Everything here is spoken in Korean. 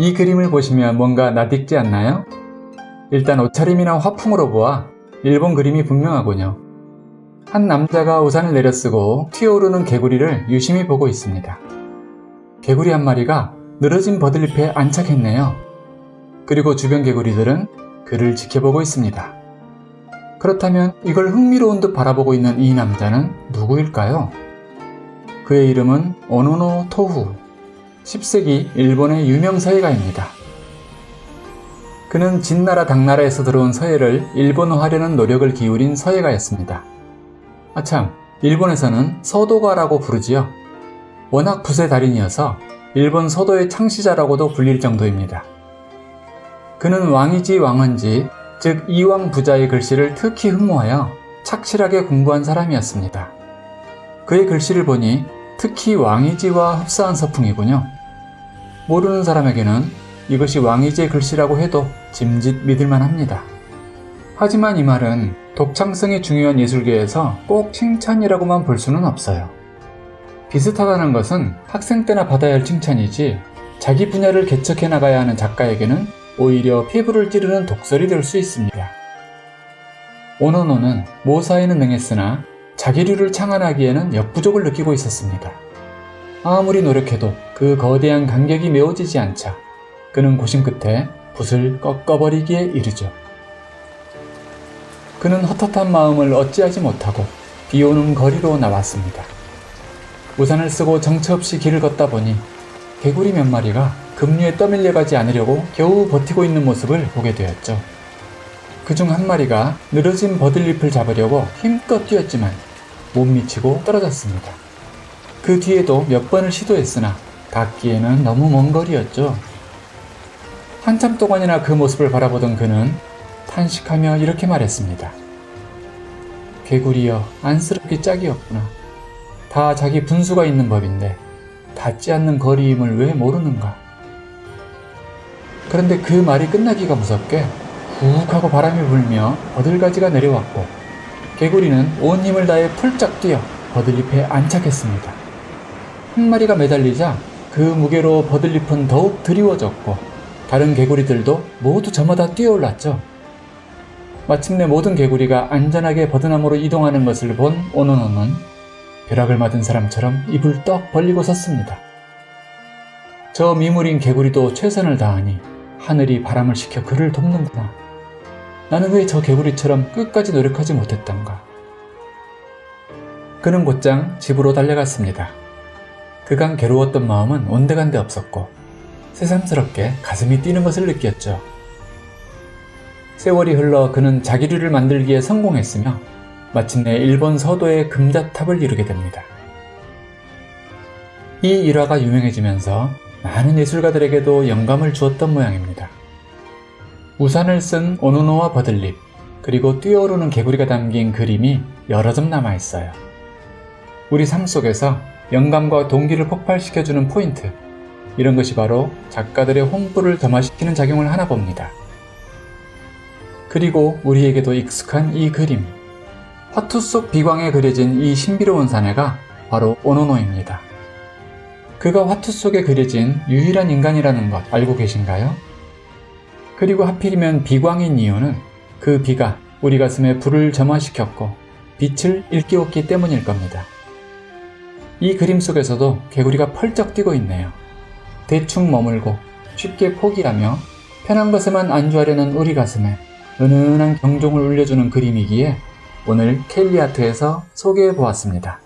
이 그림을 보시면 뭔가 낯익지 않나요? 일단 옷차림이나 화풍으로 보아 일본 그림이 분명하군요. 한 남자가 우산을 내려쓰고 튀어오르는 개구리를 유심히 보고 있습니다. 개구리 한 마리가 늘어진 버들잎에 안착했네요. 그리고 주변 개구리들은 그를 지켜보고 있습니다. 그렇다면 이걸 흥미로운 듯 바라보고 있는 이 남자는 누구일까요? 그의 이름은 오노노 토후 10세기 일본의 유명 서예가입니다. 그는 진나라 당나라에서 들어온 서예를 일본어하려는 노력을 기울인 서예가였습니다. 아참, 일본에서는 서도가라고 부르지요. 워낙 붓의 달인이어서 일본 서도의 창시자라고도 불릴 정도입니다. 그는 왕이지 왕언지, 즉 이왕 부자의 글씨를 특히 흠모하여 착실하게 공부한 사람이었습니다. 그의 글씨를 보니 특히 왕이지와 흡사한 서풍이군요. 모르는 사람에게는 이것이 왕이지의 글씨라고 해도 짐짓 믿을만 합니다. 하지만 이 말은 독창성이 중요한 예술계에서 꼭 칭찬이라고만 볼 수는 없어요. 비슷하다는 것은 학생 때나 받아야 할 칭찬이지 자기 분야를 개척해 나가야 하는 작가에게는 오히려 피부를 찌르는 독설이 될 수 있습니다. 오노노는 모사에는 능했으나 자기류를 창안하기에는 역부족을 느끼고 있었습니다. 아무리 노력해도 그 거대한 간격이 메워지지 않자 그는 고심 끝에 붓을 꺾어버리기에 이르죠. 그는 헛헛한 마음을 어찌하지 못하고 비오는 거리로 나왔습니다. 우산을 쓰고 정처 없이 길을 걷다 보니 개구리 몇 마리가 급류에 떠밀려가지 않으려고 겨우 버티고 있는 모습을 보게 되었죠. 그 중 한 마리가 늘어진 버들잎을 잡으려고 힘껏 뛰었지만 못 미치고 떨어졌습니다. 그 뒤에도 몇 번을 시도했으나 닿기에는 너무 먼 거리였죠. 한참 동안이나 그 모습을 바라보던 그는 탄식하며 이렇게 말했습니다. 개구리여 안쓰럽게 짝이었구나. 다 자기 분수가 있는 법인데 닿지 않는 거리임을 왜 모르는가? 그런데 그 말이 끝나기가 무섭게 훅 하고 바람이 불며 버들가지가 내려왔고 개구리는 온 힘을 다해 풀짝 뛰어 버들잎에 안착했습니다. 한 마리가 매달리자 그 무게로 버들잎은 더욱 드리워졌고 다른 개구리들도 모두 저마다 뛰어올랐죠. 마침내 모든 개구리가 안전하게 버드나무로 이동하는 것을 본 오노노는 벼락을 맞은 사람처럼 입을 떡 벌리고 섰습니다. 저 미물인 개구리도 최선을 다하니 하늘이 바람을 식혀 그를 돕는구나. 나는 왜 저 개구리처럼 끝까지 노력하지 못했던가. 그는 곧장 집으로 달려갔습니다. 그간 괴로웠던 마음은 온데간데 없었고 새삼스럽게 가슴이 뛰는 것을 느꼈죠. 세월이 흘러 그는 자기류를 만들기에 성공했으며 마침내 일본 서도의 금자탑을 이루게 됩니다. 이 일화가 유명해지면서 많은 예술가들에게도 영감을 주었던 모양입니다. 우산을 쓴 오노노와 버들잎, 그리고 뛰어오르는 개구리가 담긴 그림이 여러 점 남아있어요. 우리 삶 속에서 영감과 동기를 폭발시켜주는 포인트, 이런 것이 바로 작가들의 홍보를 점화시키는 작용을 하나 봅니다. 그리고 우리에게도 익숙한 이 그림, 화투 속 비광에 그려진 이 신비로운 사내가 바로 오노노입니다. 그가 화투 속에 그려진 유일한 인간이라는 것 알고 계신가요? 그리고 하필이면 비광인 이유는 그 비가 우리 가슴에 불을 점화시켰고 빛을 일깨웠기 때문일 겁니다. 이 그림 속에서도 개구리가 펄쩍 뛰고 있네요. 대충 머물고 쉽게 포기하며 편한 것에만 안주하려는 우리 가슴에 은은한 경종을 울려주는 그림이기에 오늘 켈리아트에서 소개해 보았습니다.